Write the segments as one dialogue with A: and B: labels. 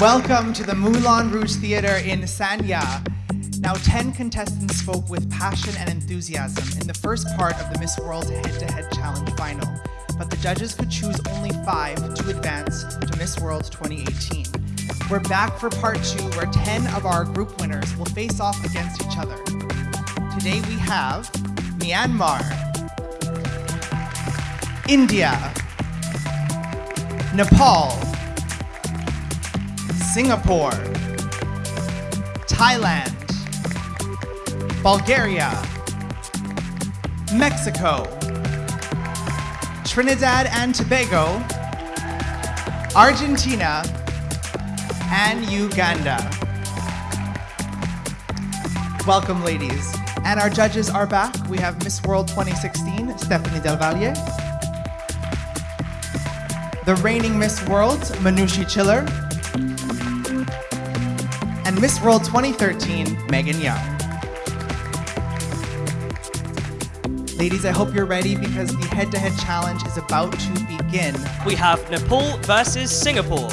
A: Welcome to the Moulin Rouge Theatre in Sanya. Now, 10 contestants spoke with passion and enthusiasm in the first part of the Miss World Head-to-Head Challenge final, but the judges could choose only five to advance to Miss World 2018. We're back for part two, where 10 of our group winners will face off against each other. Today we have Myanmar, India, Nepal, Singapore, Thailand, Bulgaria, Mexico, Trinidad and Tobago, Argentina, and Uganda. Welcome, ladies. And our judges are back. We have Miss World 2016, Stephanie Del Valle. The reigning Miss World, Manushi Chhillar. And Miss World 2013, Megan Young. Ladies, I hope you're ready because the head-to-head challenge is about to begin.
B: We have Nepal versus Singapore.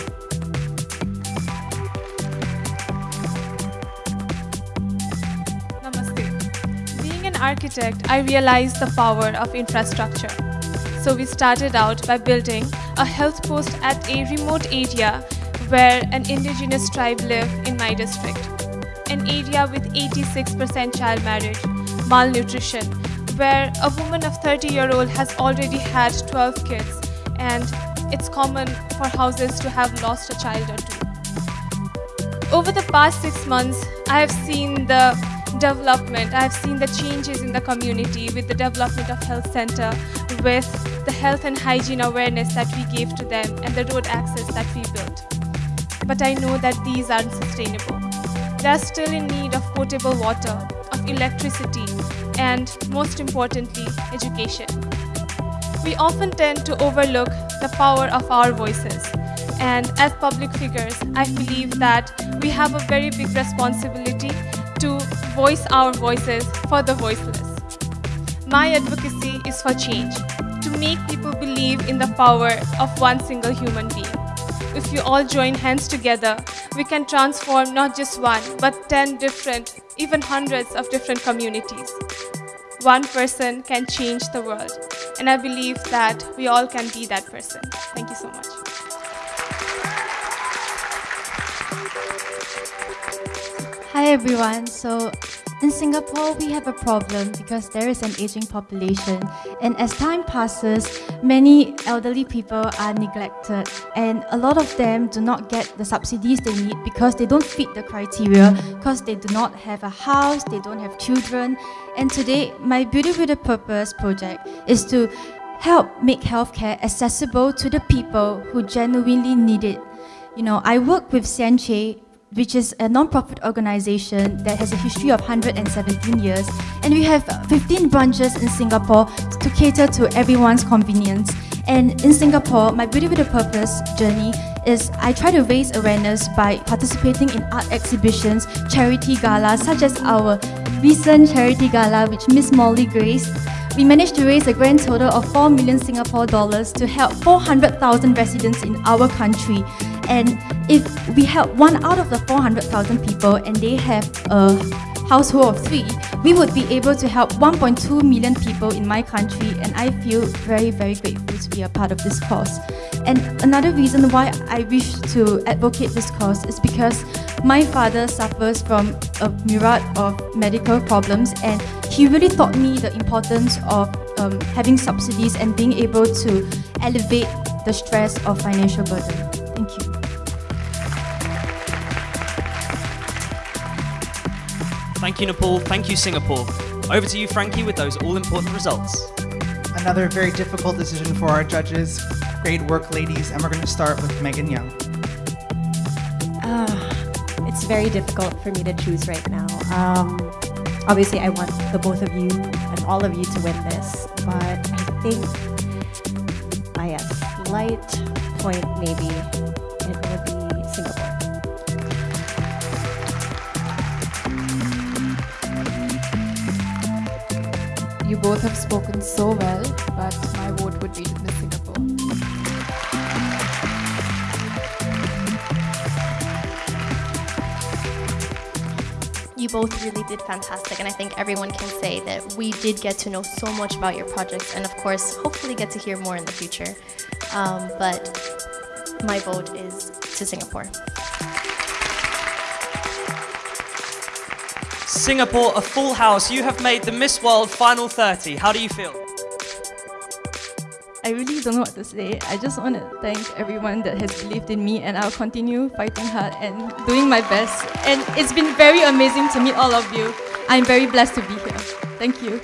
C: Namaste. Being an architect, I realized the power of infrastructure. So we started out by building a health post at a remote area where an indigenous tribe live in my district. An area with 86% child marriage, malnutrition, where a woman of 30 year old has already had 12 kids and it's common for houses to have lost a child or two. Over the past six months, I have seen the development, I have seen the changes in the community with the development of health center, with the health and hygiene awareness that we gave to them and the road access that we built. But I know that these aren't sustainable. They are still in need of potable water, of electricity, and most importantly, education. We often tend to overlook the power of our voices. And as public figures, I believe that we have a very big responsibility to voice our voices for the voiceless. My advocacy is for change, to make people believe in the power of one single human being. If you all join hands together, we can transform not just one, but 10 different, even hundreds of different communities. One person can change the world, and I believe that we all can be that person. Thank you so much.
D: Hi everyone. So in Singapore, we have a problem because there is an aging population and as time passes, many elderly people are neglected and a lot of them do not get the subsidies they need because they don't fit the criteria because they do not have a house, they don't have children. And today, my Beauty with a Purpose project is to help make healthcare accessible to the people who genuinely need it. You know, I work with Sian Chay which is a non-profit organization that has a history of 117 years. And we have 15 branches in Singapore to cater to everyone's convenience. And in Singapore, my Beauty with a Purpose journey is I try to raise awareness by participating in art exhibitions, charity galas, such as our recent charity gala, which Miss Morley graced. We managed to raise a grand total of 4 million Singapore dollars to help 400,000 residents in our country. And if we help one out of the 400,000 people and they have a household of three, we would be able to help 1.2 million people in my country and I feel very, very grateful to be a part of this cause. And another reason why I wish to advocate this cause is because my father suffers from a myriad of medical problems and he really taught me the importance of um, having subsidies and being able to elevate the stress of financial burden. Thank you.
B: Thank you, Nepal. Thank you, Singapore. Over to you, Frankie, with those all-important results.
A: Another very difficult decision for our judges. Great work, ladies. And we're going to start with Megan Young.
E: Uh, it's very difficult for me to choose right now. Um, obviously, I want the both of you and all of you to win this, but I think by a slight point, maybe, it will be
F: you both have spoken so well, but my vote would be to Miss Singapore.
G: You both really did fantastic, and I think everyone can say that we did get to know so much about your projects, and of course, hopefully, get to hear more in the future. Um, but my vote is to Singapore.
B: Singapore, a full house. You have made the Miss World Final 30. How do you feel?
D: I really don't know what to say. I just want to thank everyone that has believed in me and I'll continue fighting hard and doing my best. And it's been very amazing to meet all of you. I'm very blessed to be here. Thank you.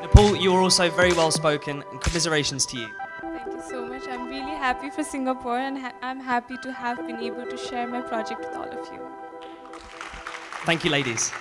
B: Nepal, you are also very well spoken, and commiserations to you.
C: Thank you so much. I'm really happy for Singapore and ha- I'm happy to have been able to share my project with all of you.
B: Thank you, ladies.